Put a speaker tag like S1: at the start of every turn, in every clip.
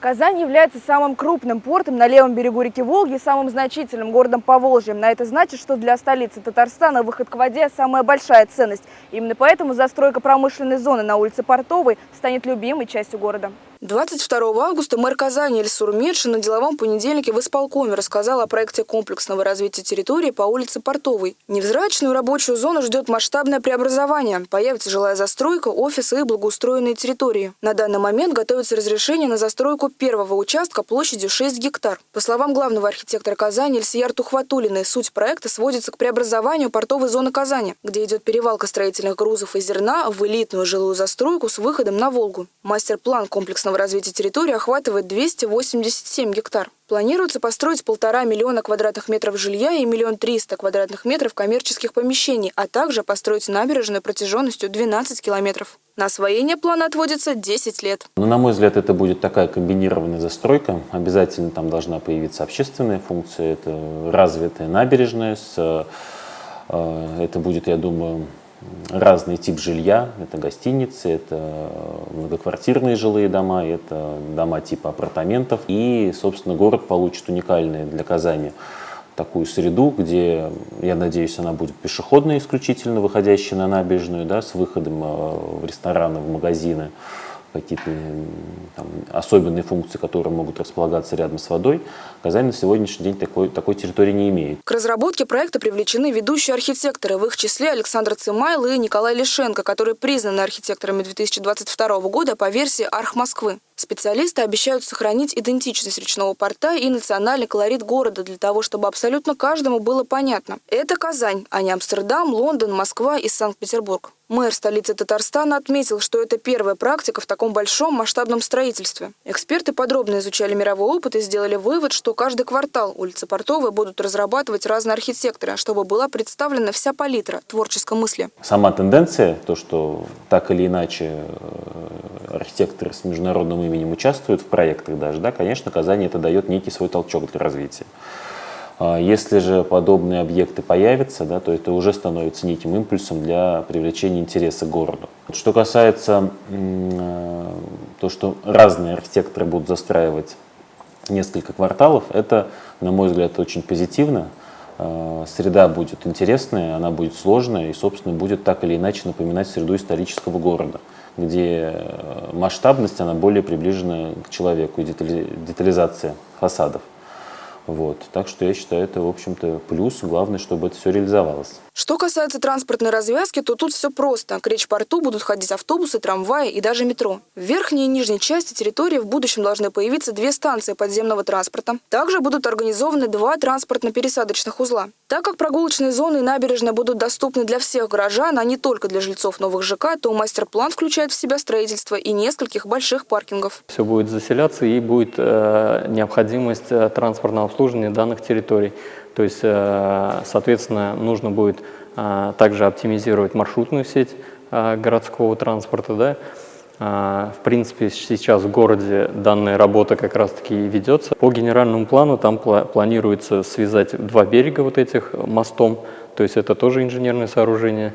S1: Казань является самым крупным портом на левом берегу реки Волги и самым значительным городом по Волжье. На это значит, что для столицы Татарстана выход к воде – самая большая ценность. Именно поэтому застройка промышленной зоны на улице Портовой станет любимой частью города. 22 августа мэр Казани Эльсур Медшин на деловом понедельнике в исполкоме рассказал о проекте комплексного развития территории по улице Портовой. Невзрачную рабочую зону ждет масштабное преобразование. Появится жилая застройка, офисы и благоустроенные территории. На данный момент готовится разрешение на застройку первого участка площадью 6 гектар. По словам главного архитектора Казани Эльсияр Тухватулиной, суть проекта сводится к преобразованию портовой зоны Казани, где идет перевалка строительных грузов и зерна в элитную жилую застройку с выходом на Волгу. Мастер-план комплексного комплексного развития территории охватывает 287 гектар. Планируется построить полтора миллиона квадратных метров жилья и миллион триста квадратных метров коммерческих помещений, а также построить набережную протяженностью 12 километров. На освоение плана отводится 10 лет.
S2: Ну, на мой взгляд, это будет такая комбинированная застройка. Обязательно там должна появиться общественная функция. Это развитая набережная. С, э, это будет, я думаю, разный тип жилья. Это гостиницы, это многоквартирные жилые дома, это дома типа апартаментов. И, собственно, город получит уникальный для Казани такую среду, где, я надеюсь, она будет пешеходная исключительно, выходящая на набережную, да, с выходом э, в рестораны, в магазины какие-то там, особенные функции, которые могут располагаться рядом с водой, Казань на сегодняшний день такой, такой территории не имеет.
S1: К разработке проекта привлечены ведущие архитекторы, в их числе Александр Цимайл и Николай Лишенко, которые признаны архитекторами 2022 года по версии Арх Москвы. Специалисты обещают сохранить идентичность речного порта и национальный колорит города для того, чтобы абсолютно каждому было понятно. Это Казань, а не Амстердам, Лондон, Москва и Санкт-Петербург. Мэр столицы Татарстана отметил, что это первая практика в таком большом масштабном строительстве. Эксперты подробно изучали мировой опыт и сделали вывод, что каждый квартал улицы Портовой будут разрабатывать разные архитекторы, чтобы была представлена вся палитра творческой мысли.
S2: Сама тенденция, то, что так или иначе э, архитекторы с международным именем участвуют в проектах даже, да, конечно, Казани это дает некий свой толчок для развития. А если же подобные объекты появятся, да, то это уже становится неким импульсом для привлечения интереса к городу. Что касается э, то, что разные архитекторы будут застраивать несколько кварталов, это, на мой взгляд, очень позитивно. Э, среда будет интересная, она будет сложная и, собственно, будет так или иначе напоминать среду исторического города где э, масштабность, она более приближена к человеку, и детализация фасадов. Вот. Так что я считаю, это, в общем-то, плюс. Главное, чтобы это все реализовалось.
S1: Что касается транспортной развязки, то тут все просто. К речь-порту будут ходить автобусы, трамваи и даже метро. В верхней и нижней части территории в будущем должны появиться две станции подземного транспорта. Также будут организованы два транспортно-пересадочных узла. Так как прогулочные зоны и набережная будут доступны для всех горожан, а не только для жильцов новых ЖК, то мастер-план включает в себя строительство и нескольких больших паркингов.
S3: Все будет заселяться и будет э, необходимость э, транспортного обслуживания данных территорий. То есть, э, соответственно, нужно будет э, также оптимизировать маршрутную сеть э, городского транспорта. Да? В принципе, сейчас в городе данная работа как раз-таки ведется. По генеральному плану там планируется связать два берега вот этих мостом, то есть это тоже инженерное сооружение.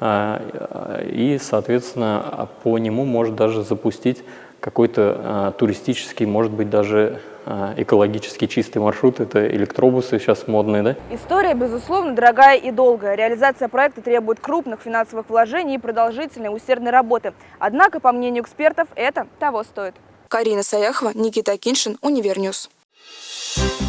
S3: И, соответственно, по нему может даже запустить какой-то туристический, может быть, даже а, экологически чистый маршрут, это электробусы сейчас модные, да?
S1: История, безусловно, дорогая и долгая. Реализация проекта требует крупных финансовых вложений и продолжительной усердной работы. Однако, по мнению экспертов, это того стоит. Карина Саяхова, Никита Киншин, Универньюз. Thank you.